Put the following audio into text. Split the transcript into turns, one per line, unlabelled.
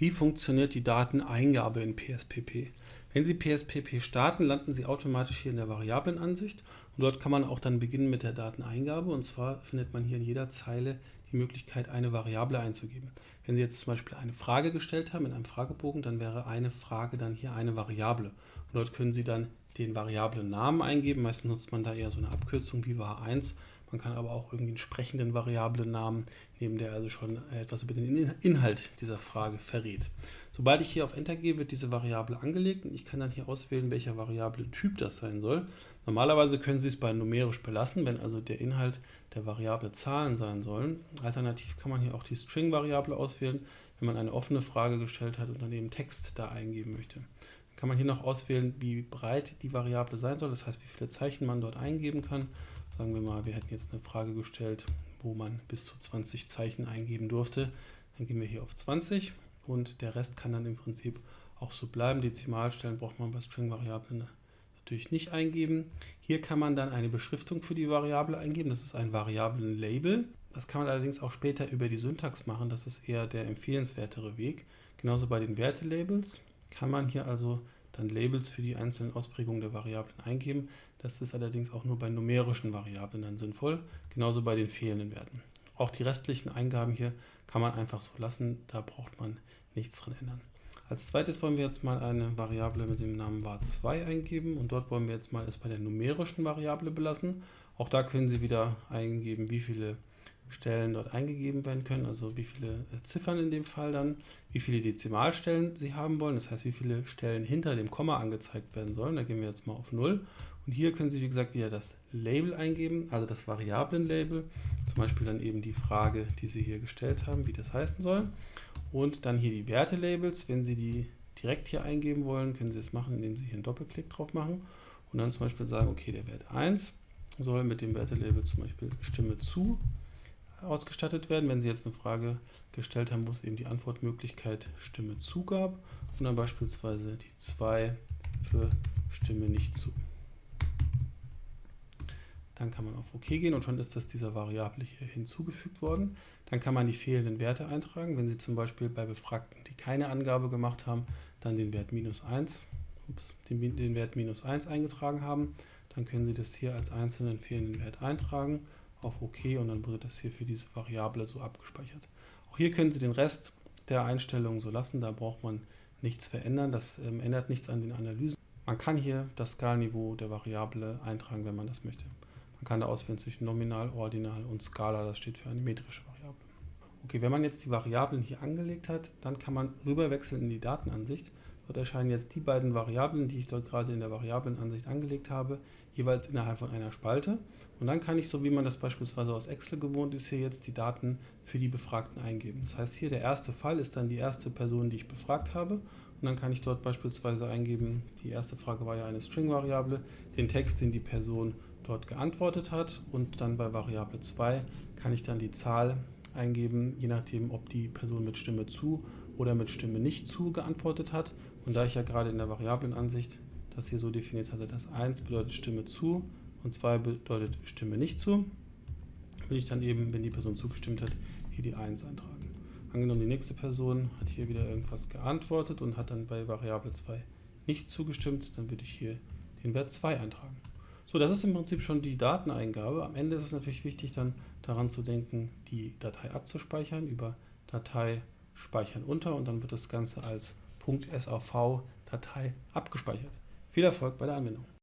Wie funktioniert die Dateneingabe in PSPP? Wenn Sie PSPP starten, landen Sie automatisch hier in der Variablenansicht und dort kann man auch dann beginnen mit der Dateneingabe und zwar findet man hier in jeder Zeile die Möglichkeit, eine Variable einzugeben. Wenn Sie jetzt zum Beispiel eine Frage gestellt haben in einem Fragebogen, dann wäre eine Frage dann hier eine Variable und dort können Sie dann den variablen Namen eingeben. Meistens nutzt man da eher so eine Abkürzung wie var1 man kann aber auch irgendwie einen sprechenden Variablen-Namen nehmen, der also schon etwas über den Inhalt dieser Frage verrät. Sobald ich hier auf Enter gehe, wird diese Variable angelegt und ich kann dann hier auswählen, welcher Variable-Typ das sein soll. Normalerweise können Sie es bei numerisch belassen, wenn also der Inhalt der Variable Zahlen sein sollen. Alternativ kann man hier auch die String-Variable auswählen, wenn man eine offene Frage gestellt hat und dann eben Text da eingeben möchte. Dann kann man hier noch auswählen, wie breit die Variable sein soll, das heißt, wie viele Zeichen man dort eingeben kann. Sagen wir mal, wir hätten jetzt eine Frage gestellt, wo man bis zu 20 Zeichen eingeben durfte. Dann gehen wir hier auf 20 und der Rest kann dann im Prinzip auch so bleiben. Dezimalstellen braucht man bei String-Variablen natürlich nicht eingeben. Hier kann man dann eine Beschriftung für die Variable eingeben. Das ist ein Variablen-Label. Das kann man allerdings auch später über die Syntax machen. Das ist eher der empfehlenswertere Weg. Genauso bei den Wertelabels kann man hier also dann Labels für die einzelnen Ausprägungen der Variablen eingeben. Das ist allerdings auch nur bei numerischen Variablen dann sinnvoll, genauso bei den fehlenden Werten. Auch die restlichen Eingaben hier kann man einfach so lassen, da braucht man nichts dran ändern. Als zweites wollen wir jetzt mal eine Variable mit dem Namen var2 eingeben und dort wollen wir jetzt mal es bei der numerischen Variable belassen. Auch da können Sie wieder eingeben, wie viele Stellen dort eingegeben werden können, also wie viele äh, Ziffern in dem Fall dann, wie viele Dezimalstellen Sie haben wollen, das heißt wie viele Stellen hinter dem Komma angezeigt werden sollen. Da gehen wir jetzt mal auf 0 und hier können Sie wie gesagt wieder das Label eingeben, also das Variablen-Label, zum Beispiel dann eben die Frage, die Sie hier gestellt haben, wie das heißen soll. Und dann hier die Werte-Labels, wenn Sie die direkt hier eingeben wollen, können Sie es machen, indem Sie hier einen Doppelklick drauf machen und dann zum Beispiel sagen, okay, der Wert 1 soll mit dem Werte-Label zum Beispiel Stimme zu ausgestattet werden, wenn Sie jetzt eine Frage gestellt haben, wo es eben die Antwortmöglichkeit Stimme zu gab und dann beispielsweise die 2 für Stimme nicht zu. Dann kann man auf OK gehen und schon ist das dieser Variable hier hinzugefügt worden. Dann kann man die fehlenden Werte eintragen. Wenn Sie zum Beispiel bei Befragten, die keine Angabe gemacht haben, dann den Wert minus 1, ups, den, den Wert minus 1 eingetragen haben, dann können Sie das hier als einzelnen fehlenden Wert eintragen auf OK und dann wird das hier für diese Variable so abgespeichert. Auch hier können Sie den Rest der Einstellungen so lassen, da braucht man nichts verändern, das ähm, ändert nichts an den Analysen. Man kann hier das Skalniveau der Variable eintragen, wenn man das möchte. Man kann da auswählen zwischen Nominal, Ordinal und Skala, das steht für eine metrische Variable. Okay, wenn man jetzt die Variablen hier angelegt hat, dann kann man rüberwechseln in die Datenansicht Dort erscheinen jetzt die beiden Variablen, die ich dort gerade in der Variablenansicht angelegt habe, jeweils innerhalb von einer Spalte. Und dann kann ich, so wie man das beispielsweise aus Excel gewohnt ist, hier jetzt die Daten für die Befragten eingeben. Das heißt, hier der erste Fall ist dann die erste Person, die ich befragt habe. Und dann kann ich dort beispielsweise eingeben, die erste Frage war ja eine String-Variable, den Text, den die Person dort geantwortet hat. Und dann bei Variable 2 kann ich dann die Zahl eingeben, je nachdem, ob die Person mit Stimme zu oder mit Stimme nicht zu geantwortet hat. Und da ich ja gerade in der Variablenansicht das hier so definiert hatte, dass 1 bedeutet Stimme zu und 2 bedeutet Stimme nicht zu, will ich dann eben, wenn die Person zugestimmt hat, hier die 1 eintragen. Angenommen, die nächste Person hat hier wieder irgendwas geantwortet und hat dann bei Variable 2 nicht zugestimmt, dann würde ich hier den Wert 2 eintragen. So, das ist im Prinzip schon die Dateneingabe. Am Ende ist es natürlich wichtig, dann daran zu denken, die Datei abzuspeichern über Datei speichern unter und dann wird das Ganze als .sav-Datei abgespeichert. Viel Erfolg bei der Anwendung.